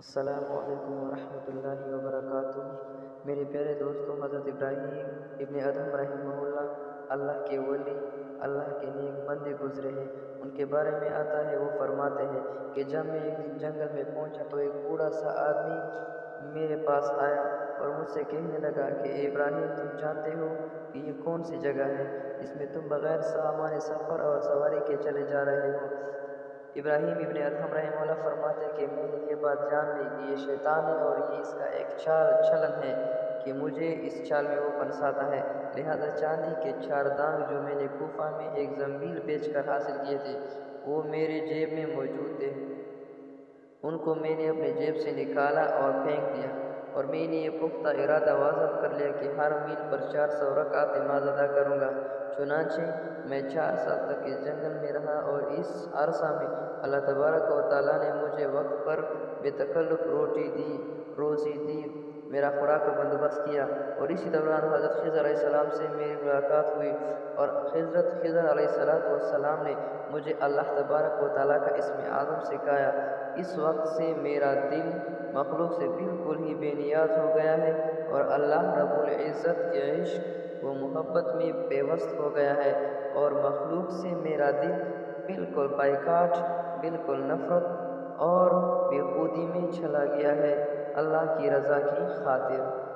السلام علیکم ورحمۃ اللہ وبرکاتہ۔ میرے پیارے دوستوں حضرت ابراہیم ابن ادم رحمہ اللہ اللہ کے ولی، اللہ کے نیک بندے گزرے ہیں۔ ان کے بارے میں آتا ہے، وہ فرماتے ہیں کہ جب میں ایک دن جنگل میں پہنچا تو ایک بوڑھا سا آدمی میرے پاس آیا اور مجھ سے کہنے لگا کہ ابراہیم، تم جانتے ہو کہ یہ کون سی جگہ ہے؟ جس میں تم بغیر سامان سفر اور سواری کے چلے جا رہے ہو۔ ابراہیم ابن ادھم رحمہ اللہ فرماتے کہ میں نے یہ بات جان لی کہ یہ شیطان ہے اور یہ اس کا ایک چال چھلن ہے کہ مجھے اس چال میں وہ پنساتا ہے۔ لہذا چاندی کے چار دانگ جو میں نے کوفہ میں ایک زمبیل بیچ کر حاصل کیے تھے، وہ میرے جیب میں موجود تھے۔ ان کو میں نے اپنے جیب سے نکالا اور پھینک دیا اور میں نے یہ پختہ ارادہ واضح کر لیا کہ ہر میل پر چار سو رکعت نماز ادا کروں گا۔ چنانچہ میں چار سال تک اس جنگل میں رہا اور اس عرصہ میں اللہ تبارک و تعالیٰ نے مجھے وقت پر بے تکلف روٹی دی، روزی دی، میرا خوراک کا بندوبست کیا اور اسی دوران حضرت خضر علیہ السلام سے میری ملاقات ہوئی اور حضرت خضر علیہ السلام والسلام نے مجھے اللہ تبارک و تعالیٰ کا اسم اعظم سکھایا اس وقت سے میرا دل مخلوق سے بالکل ہی بے نیاز ہو گیا ہے اور اللہ رب العزت کے عشق وہ محبت میں پیوست ہو گیا ہے اور مخلوق سے میرا دل بالکل بائیکاٹ بالکل نفرت اور بے خودی میں چلا گیا ہے۔ اللہ کی رضا کی خاطر۔